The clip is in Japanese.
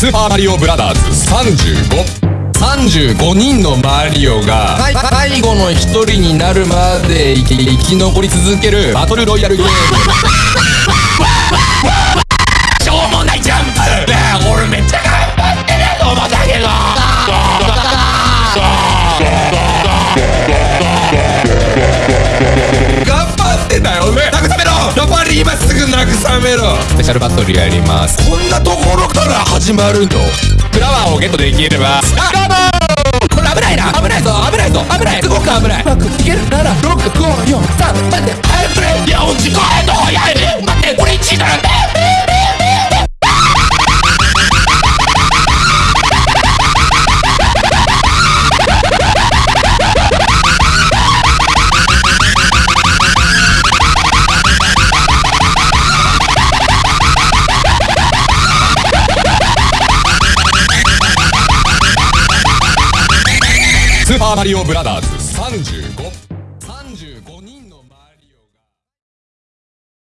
スーパーマリオブラザーズ。35 35人のマリオが最後の一人になるまで生き生き残り続けるバトルロイヤルゲーム。しょうもないジャンプねえ俺めっちゃ頑張ってると思ったけど頑張ってたよ。ね。慰めろり今すぐ慰めろ。スペシャルバトルやります。こんなところから始まるの？フラワーをゲットできればスタート!これ危ないな危ないぞ危ないぞ危ない。すごく危ない。うまくいけるなら6スーパーマリオブラザーズ35